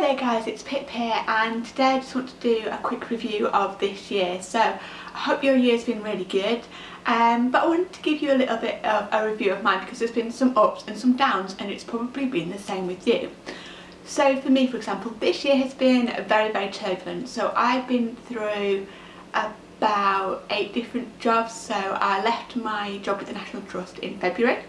there guys, it's Pip here and today I just want to do a quick review of this year. So I hope your year's been really good um, but I wanted to give you a little bit of a review of mine because there's been some ups and some downs and it's probably been the same with you. So for me for example, this year has been very very turbulent. So I've been through about eight different jobs. So I left my job with the National Trust in February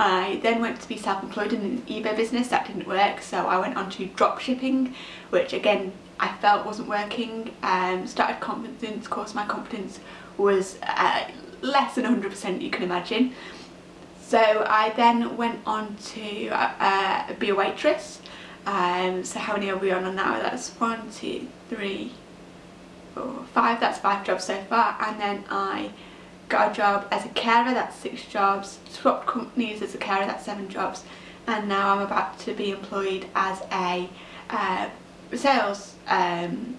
I then went to be self-employed in an eBay business, that didn't work, so I went on to drop shipping, which again I felt wasn't working. Um, started confidence of course, my confidence was uh, less than 100% you can imagine. So I then went on to uh, be a waitress. Um, so how many are we on now? That's one, two, three, four, five. That's five jobs so far. And then I got a job as a carer, that's six jobs, swapped companies as a carer, that's seven jobs, and now I'm about to be employed as a uh, sales um,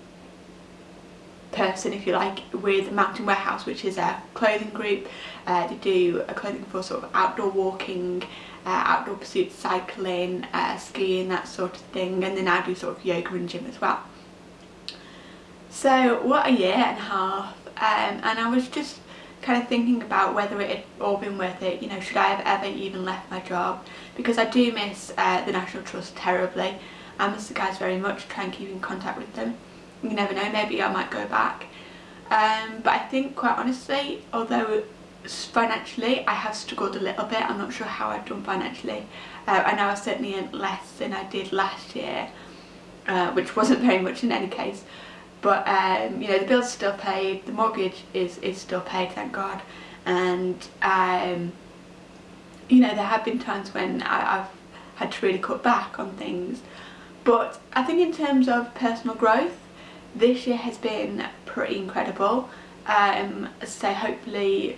person, if you like, with Mountain Warehouse, which is a clothing group. Uh, they do a clothing for sort of outdoor walking, uh, outdoor pursuits, cycling, uh, skiing, that sort of thing, and then I do sort of yoga and gym as well. So what a year and a half, um, and I was just kind of thinking about whether it had all been worth it, you know, should I have ever even left my job because I do miss uh, the National Trust terribly. I miss the guys very much, try and keep in contact with them. You never know, maybe I might go back. Um, but I think quite honestly, although financially I have struggled a little bit, I'm not sure how I've done financially. Uh, I know I certainly earned less than I did last year, uh, which wasn't very much in any case but um, you know the bills still paid the mortgage is is still paid thank god. And um, you know there have been times when I, have had to really cut back on things. But I think in terms of personal growth this year has been pretty incredible. Um, so hopefully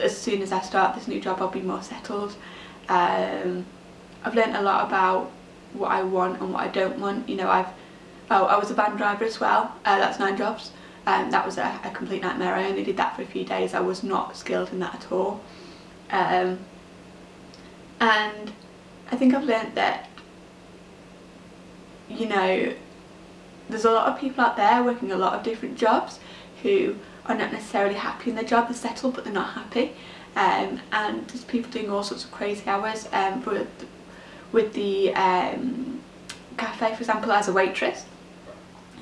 as soon as I start this new job I'll be more settled. Um, I've learned a lot about what I want and what I don't want. You know I've Oh, I was a van driver as well, uh, that's nine jobs. Um, that was a, a, complete nightmare, I only did that for a few days, I was not skilled in that at all. Um, and I think I've learnt that, you know, there's a lot of people out there working a lot of different jobs who are not necessarily happy in their job, they're settled but they're not happy. Um, and there's people doing all sorts of crazy hours um, with, with the um, cafe for example as a waitress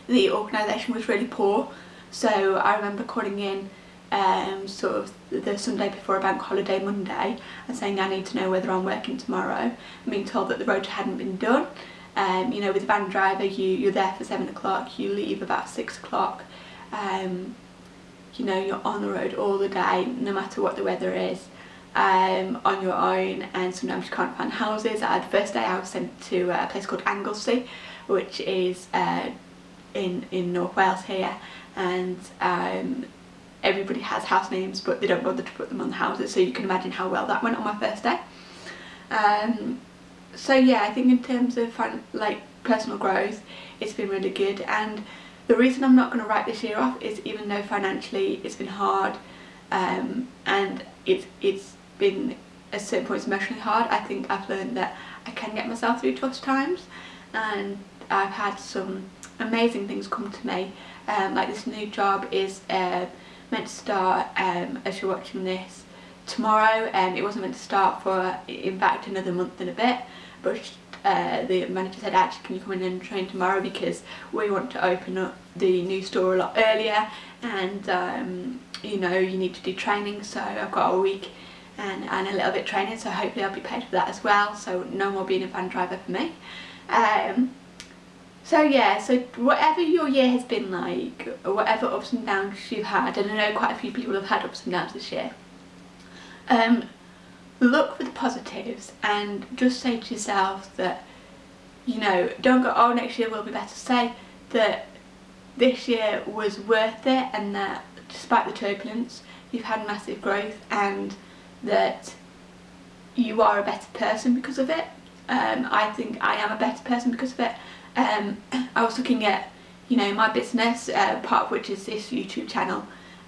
the organisation was really poor so I remember calling in um, sort of the Sunday before a bank holiday Monday and saying I need to know whether I'm working tomorrow and being told that the road hadn't been done. Um, you know with a van driver you, you're there for 7 o'clock, you leave about 6 o'clock, um, you know you're on the road all the day no matter what the weather is. Um, on your own and sometimes you can't find houses. Uh, the first day I was sent to a place called Anglesey which is uh, in, in North Wales here and um, everybody has house names but they don't bother to put them on the houses so you can imagine how well that went on my first day. Um, so yeah I think in terms of like personal growth it's been really good and the reason I'm not going to write this year off is even though financially it's been hard um, and it's, it's been at certain points emotionally hard I think I've learned that I can get myself through tough times and I've had some amazing things come to me. Um, like this new job is uh, meant to start um, as you're watching this tomorrow. And um, it wasn't meant to start for in fact another month and a bit but uh, the manager said actually can you come in and train tomorrow? Because we want to open up the new store a lot earlier and um, you know you need to do training so I've got a week and, and a little bit training so hopefully I'll be paid for that as well so no more being a van driver for me. Um, so yeah, so whatever your year has been like, whatever ups and downs you've had, and I know quite a few people have had ups and downs this year, um, look for the positives and just say to yourself that, you know, don't go, oh next year will be better. Say that this year was worth it and that despite the turbulence, you've had massive growth and that you are a better person because of it. Um, I think I am a better person because of it. Um, I was looking at you know my business uh, part of which is this YouTube channel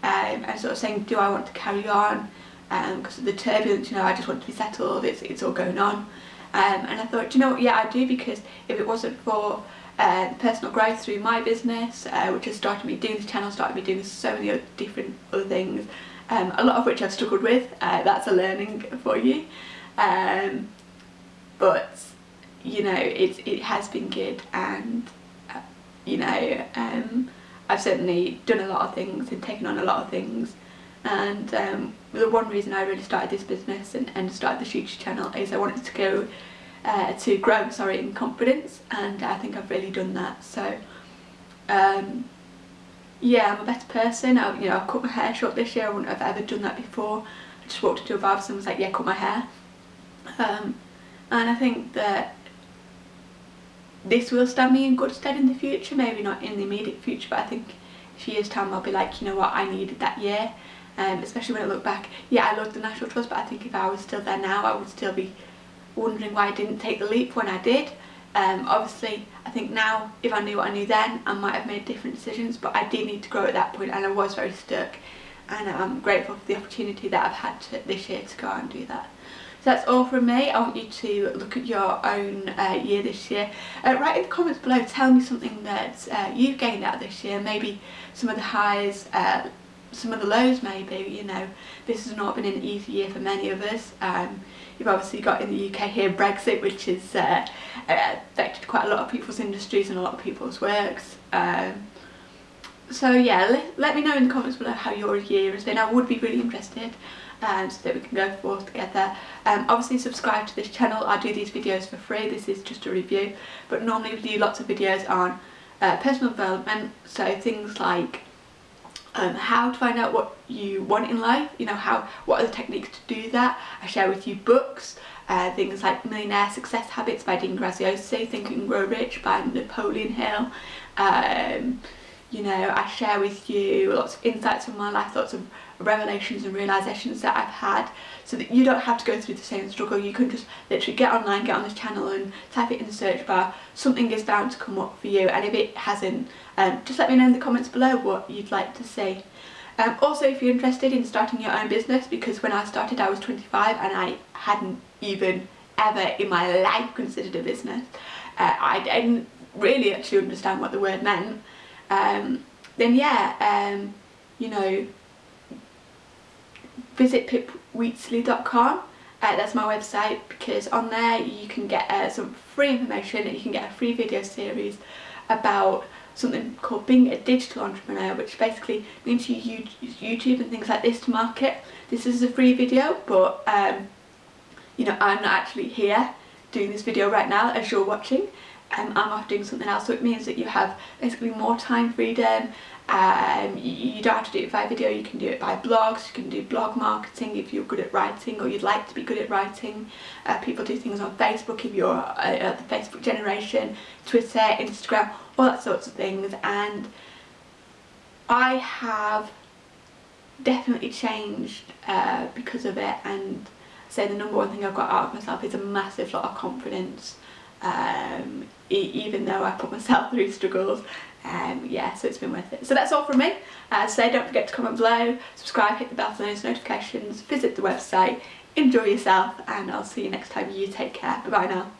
um, and sort of saying do I want to carry on because um, of the turbulence? You know I just want to be settled. It's, it's all going on. Um, and I thought, you know what, yeah I do because if it wasn't for uh, personal growth through my business, uh, which has started me doing this channel, started me doing so many other different other things, um, a lot of which I've struggled with, uh, that's a learning for you. Um, but, you know, it, it has been good and, uh, you know, um, I've certainly done a lot of things and taken on a lot of things. And um, the one reason I really started this business and, and started the YouTube channel is I wanted to go uh, to grow sorry in confidence and I think I've really done that. So um, yeah I'm a better person. I, you know I've cut my hair short this year. I wouldn't have ever done that before. I just walked into a barber and was like yeah cut my hair. Um, and I think that this will stand me in good stead in the future maybe not in the immediate future but I think a few years time I'll be like you know what? I needed that year. Um, especially when I look back yeah I loved the National Trust but I think if I was still there now I would still be wondering why I didn't take the leap when I did. Um, obviously I think now if I knew what I knew then I might have made different decisions but I did need to grow at that point and I was very stuck. And I'm grateful for the opportunity that I've had to, this year to go and do that. That's all from me. I want you to look at your own uh, year this year. Uh, write in the comments below, tell me something that uh, you've gained out this year, maybe some of the highs, uh, some of the lows maybe, you know. This has not been an easy year for many of us. Um, you've obviously got in the UK here Brexit which has uh, affected quite a lot of people's industries and a lot of people's works. Um, so yeah, let, let me know in the comments below how your year has been. I would be really interested um, so that we can go forth together. Um, obviously subscribe to this channel. I do these videos for free. This is just a review. But normally we do lots of videos on uh, personal development. So things like um, how to find out what you want in life, you know, how what are the techniques to do that. I share with you books, uh, things like Millionaire Success Habits by Dean Graziosi, Think and Grow Rich by Napoleon Hill. Um, you know, I share with you lots of insights from my life, lots of revelations and realizations that I've had so that you don't have to go through the same struggle. You can just literally get online, get on this channel and type it in the search bar. Something is bound to come up for you and if it hasn't, um, just let me know in the comments below what you'd like to see. Um, also if you're interested in starting your own business because when I started I was 25 and I hadn't even ever in my life considered a business. Uh, I didn't really actually understand what the word meant. Um, then yeah, um, you know, visit pipwheatsley.com. Uh, that's my website because on there you can get uh, some free information and you can get a free video series about something called being a digital entrepreneur which basically means you use YouTube and things like this to market. This is a free video but um, you know I'm not actually here doing this video right now as you're watching um, I'm off doing something else so it means that you have basically more time freedom um, you don't have to do it by video, you can do it by blogs, you can do blog marketing if you're good at writing or you'd like to be good at writing. Uh, people do things on Facebook if you're uh, the Facebook generation, Twitter, Instagram, all that sorts of things. And I have definitely changed uh, because of it. And say the number one thing I've got out of myself is a massive lot of confidence um, e even though I put myself through struggles um, yeah so it's been worth it. So that's all from me. Uh, so don't forget to comment below subscribe hit the bell for those notifications visit the website enjoy yourself and I'll see you next time. You take care. Bye bye now